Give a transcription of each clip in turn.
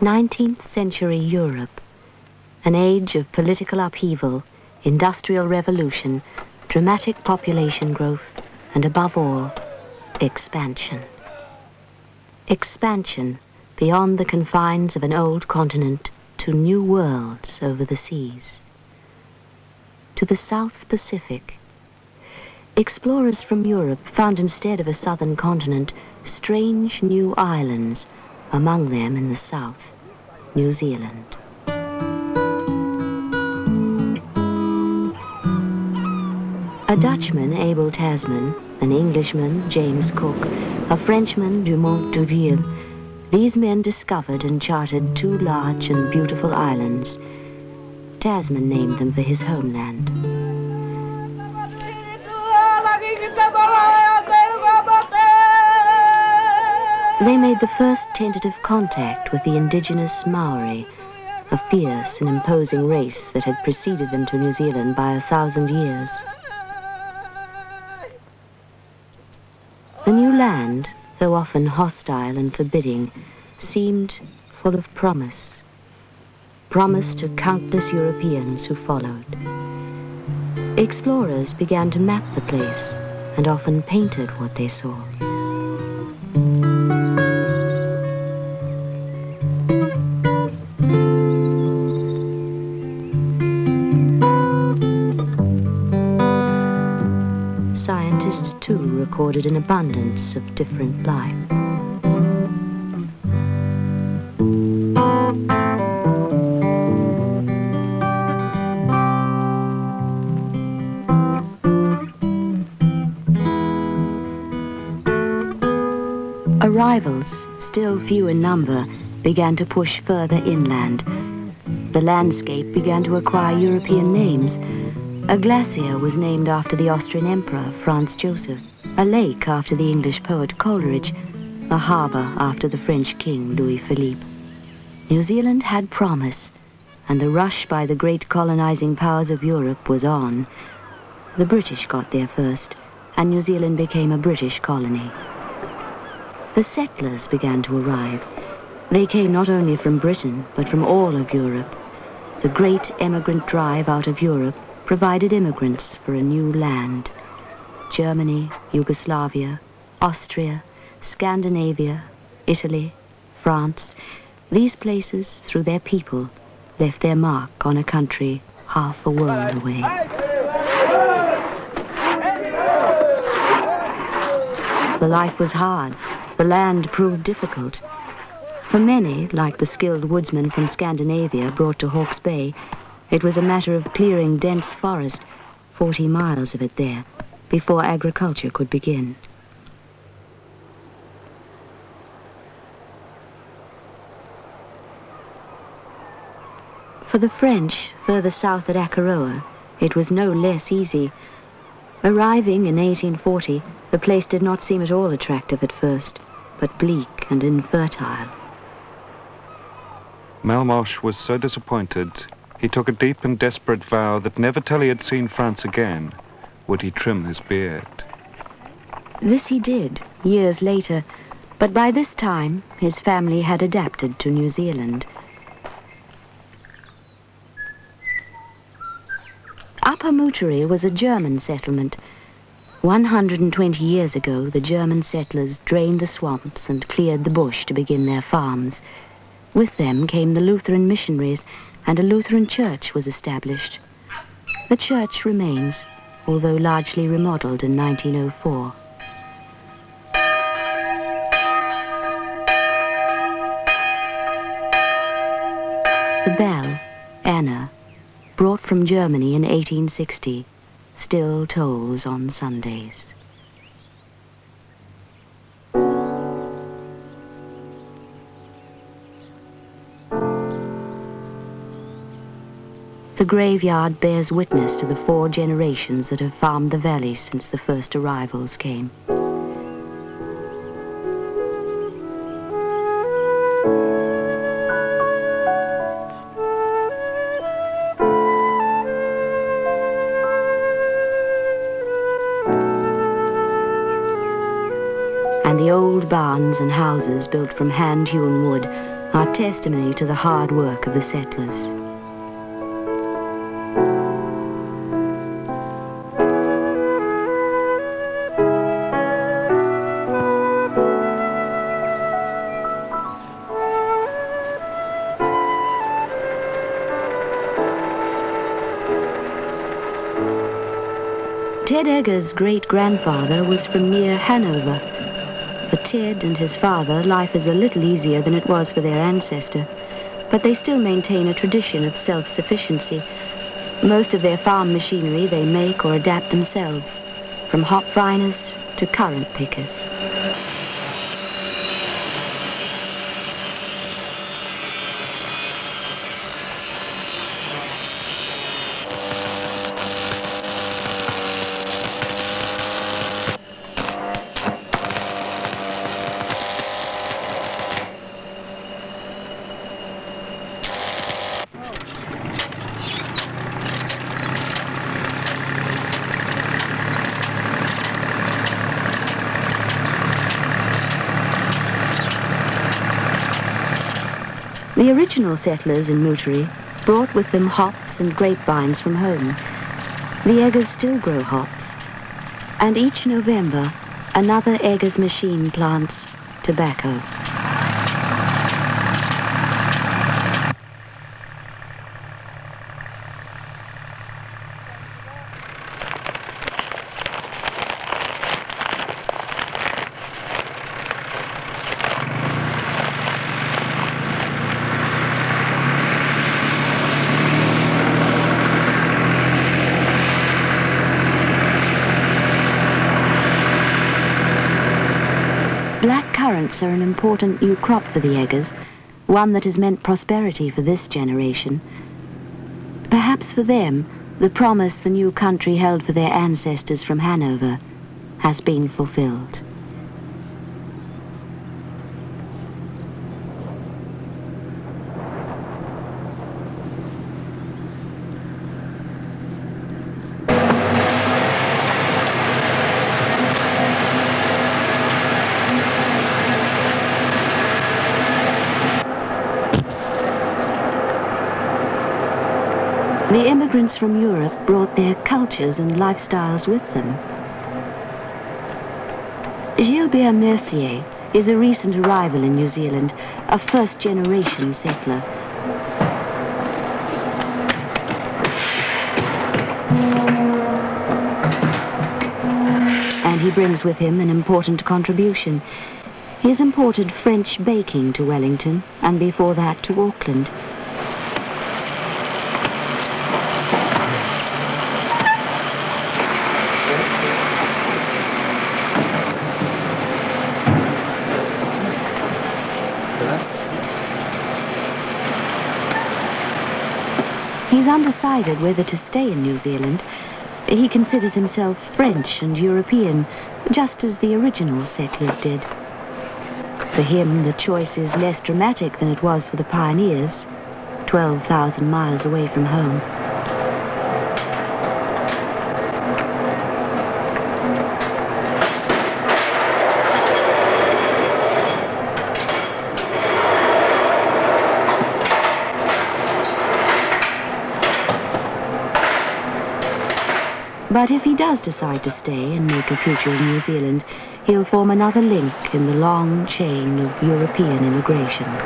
19th century Europe, an age of political upheaval, industrial revolution, dramatic population growth, and above all, expansion. Expansion beyond the confines of an old continent to new worlds over the seas. To the South Pacific. Explorers from Europe found instead of a southern continent strange new islands, among them in the south, New Zealand. A Dutchman, Abel Tasman, an Englishman, James Cook, a Frenchman, Dumont d'Urville, these men discovered and charted two large and beautiful islands. Tasman named them for his homeland. They made the first tentative contact with the indigenous Maori, a fierce and imposing race that had preceded them to New Zealand by a thousand years. The new land, though often hostile and forbidding, seemed full of promise. Promise to countless Europeans who followed. Explorers began to map the place and often painted what they saw. Recorded an abundance of different life. Arrivals, still few in number, began to push further inland. The landscape began to acquire European names. A glacier was named after the Austrian Emperor, Franz Joseph, a lake after the English poet Coleridge, a harbour after the French king, Louis Philippe. New Zealand had promise, and the rush by the great colonizing powers of Europe was on. The British got there first, and New Zealand became a British colony. The settlers began to arrive. They came not only from Britain, but from all of Europe. The great emigrant drive out of Europe provided immigrants for a new land. Germany, Yugoslavia, Austria, Scandinavia, Italy, France, these places, through their people, left their mark on a country half a world away. The life was hard. The land proved difficult. For many, like the skilled woodsmen from Scandinavia brought to Hawke's Bay, it was a matter of clearing dense forest, 40 miles of it there, before agriculture could begin. For the French, further south at Akaroa, it was no less easy. Arriving in 1840, the place did not seem at all attractive at first, but bleak and infertile. Melmoth was so disappointed, he took a deep and desperate vow that never till he had seen France again would he trim his beard. This he did, years later, but by this time his family had adapted to New Zealand. Upper Moutere was a German settlement. 120 years ago, the German settlers drained the swamps and cleared the bush to begin their farms. With them came the Lutheran missionaries, and a Lutheran church was established. The church remains, although largely remodeled in 1904. The bell, Anna, brought from Germany in 1860, still tolls on Sundays. The graveyard bears witness to the four generations that have farmed the valley since the first arrivals came. And the old barns and houses built from hand-hewn wood are testimony to the hard work of the settlers. Ted Egger's great-grandfather was from near Hanover. For Ted and his father, life is a little easier than it was for their ancestor, but they still maintain a tradition of self-sufficiency. Most of their farm machinery they make or adapt themselves, from hop viners to currant pickers. The original settlers in Moutere brought with them hops and grapevines from home. The Eggers still grow hops, and each November another Eggers machine plants tobacco. Black currants are an important new crop for the Eggers, one that has meant prosperity for this generation. Perhaps for them, the promise the new country held for their ancestors from Hanover has been fulfilled. The immigrants from Europe brought their cultures and lifestyles with them. Gilbert Mercier is a recent arrival in New Zealand, a first-generation settler. And he brings with him an important contribution. He has imported French baking to Wellington, and before that to Auckland. He's undecided whether to stay in New Zealand. He considers himself French and European, just as the original settlers did. For him, the choice is less dramatic than it was for the pioneers, 12,000 miles away from home. But if he does decide to stay and make a future in New Zealand, he'll form another link in the long chain of European immigration.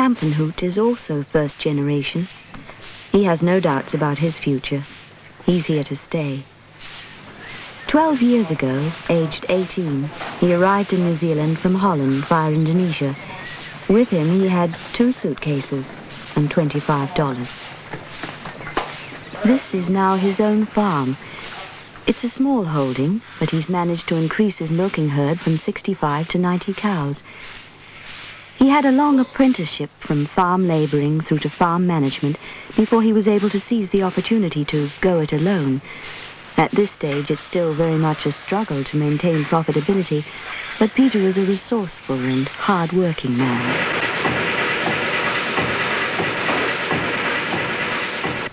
Peter Kampenhout is also first generation. He has no doubts about his future. He's here to stay. Twelve years ago, aged 18, he arrived in New Zealand from Holland via Indonesia. With him, he had two suitcases and $25. This is now his own farm. It's a small holding, but he's managed to increase his milking herd from 65 to 90 cows. He had a long apprenticeship from farm laboring through to farm management before he was able to seize the opportunity to go it alone. At this stage, it's still very much a struggle to maintain profitability, but Peter is a resourceful and hard-working man.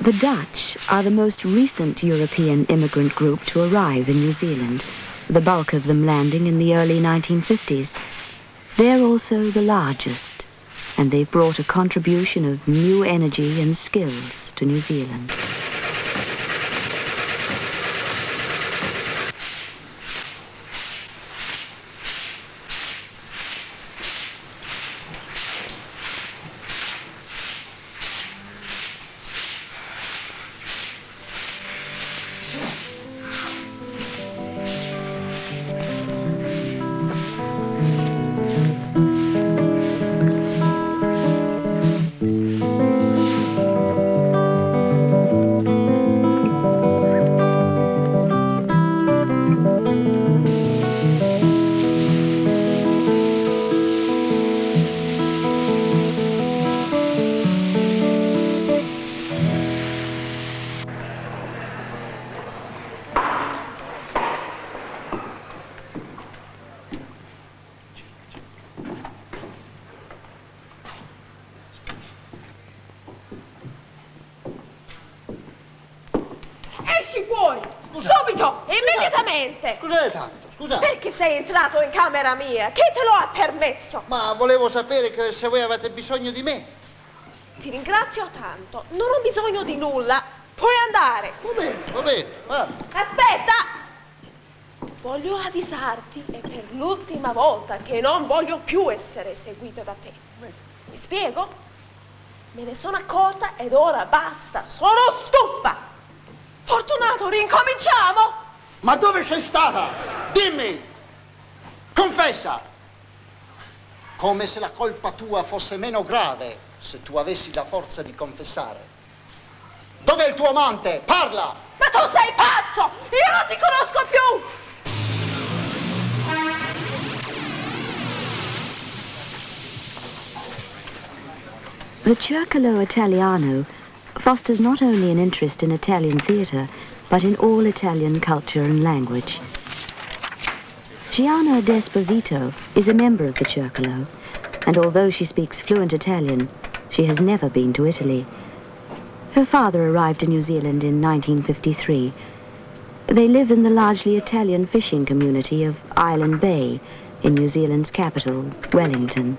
The Dutch are the most recent European immigrant group to arrive in New Zealand, the bulk of them landing in the early 1950s. They're also the largest, and they've brought a contribution of new energy and skills to New Zealand. Subito! Immediatamente! Scusate tanto, scusate. Perché sei entrato in camera mia? Chi te lo ha permesso? Ma volevo sapere che se voi avete bisogno di me. Ti ringrazio tanto. Non ho bisogno di nulla. Puoi andare. Va bene, va bene, vada. Aspetta! Voglio avvisarti, e per l'ultima volta, che non voglio più essere seguito da te. Mi spiego? Me ne sono accorta ed ora basta. Sono stufa! Fortunato, rincominciamo! Ma dove sei stata? Dimmi! Confessa! Come se la colpa tua fosse meno grave se tu avessi la forza di confessare. Dov'è il tuo amante? Parla! Ma tu sei pazzo! Io non ti conosco più! The Circolo Italiano fosters not only an interest in Italian theatre, but in all Italian culture and language. Gianna Desposito is a member of the Circolo, and although she speaks fluent Italian, she has never been to Italy. Her father arrived in New Zealand in 1953. They live in the largely Italian fishing community of Island Bay in New Zealand's capital, Wellington.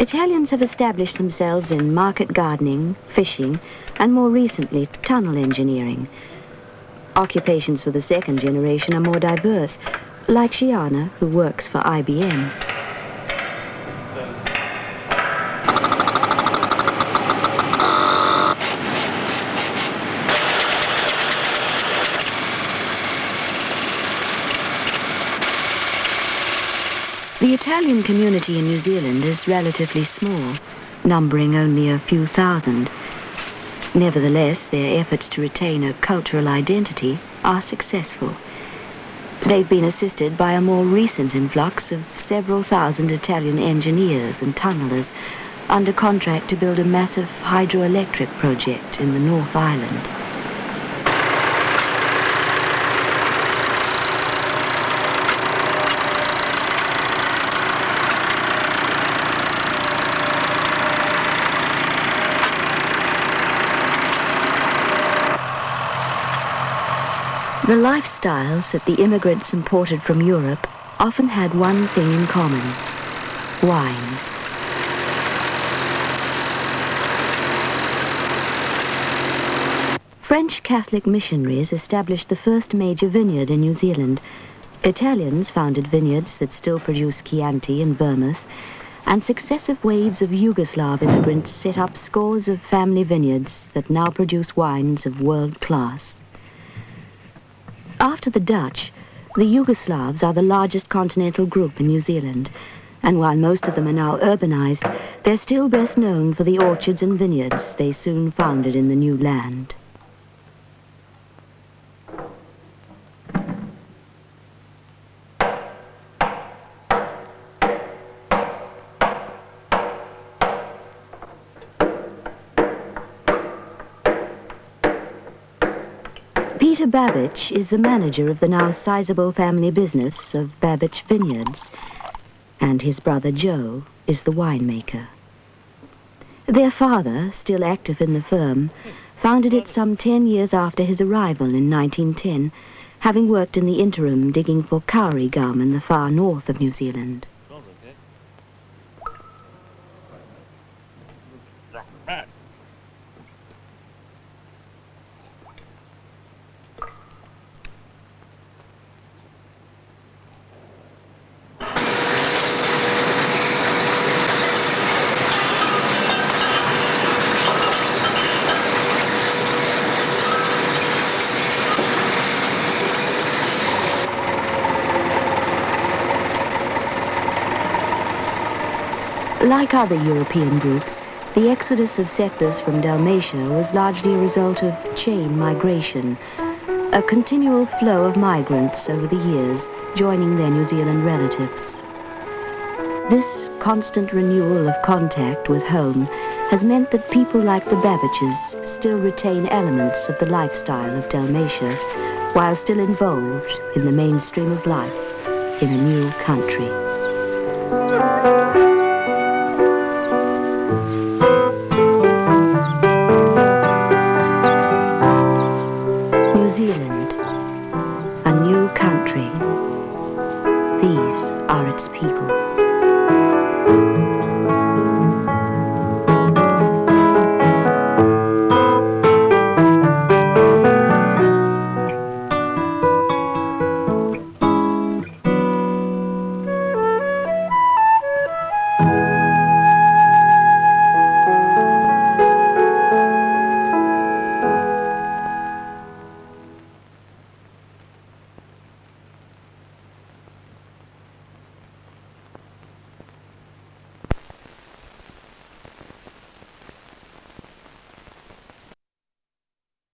Italians have established themselves in market gardening, fishing, and more recently, tunnel engineering. Occupations for the second generation are more diverse, like Shiana, who works for IBM. The Italian community in New Zealand is relatively small, numbering only a few thousand. Nevertheless, their efforts to retain a cultural identity are successful. They've been assisted by a more recent influx of several thousand Italian engineers and tunnelers under contract to build a massive hydroelectric project in the North Island. The lifestyles that the immigrants imported from Europe often had one thing in common wine. French Catholic missionaries established the first major vineyard in New Zealand. Italians founded vineyards that still produce Chianti in Vermouth, and successive waves of Yugoslav immigrants set up scores of family vineyards that now produce wines of world class. After the Dutch, the Yugoslavs are the largest continental group in New Zealand, and while most of them are now urbanized, they're still best known for the orchards and vineyards they soon founded in the new land. Peter Babich is the manager of the now sizable family business of Babich Vineyards, and his brother Joe is the winemaker. Their father, still active in the firm, founded it some ten years after his arrival in 1910, having worked in the interim digging for kauri gum in the far north of New Zealand. Like other European groups, the exodus of settlers from Dalmatia was largely a result of chain migration, a continual flow of migrants over the years joining their New Zealand relatives. This constant renewal of contact with home has meant that people like the Babiches still retain elements of the lifestyle of Dalmatia while still involved in the mainstream of life in a new country.